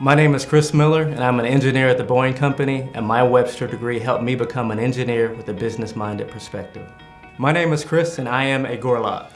My name is Chris Miller, and I'm an engineer at the Boeing Company, and my Webster degree helped me become an engineer with a business-minded perspective. My name is Chris, and I am a Gorlok.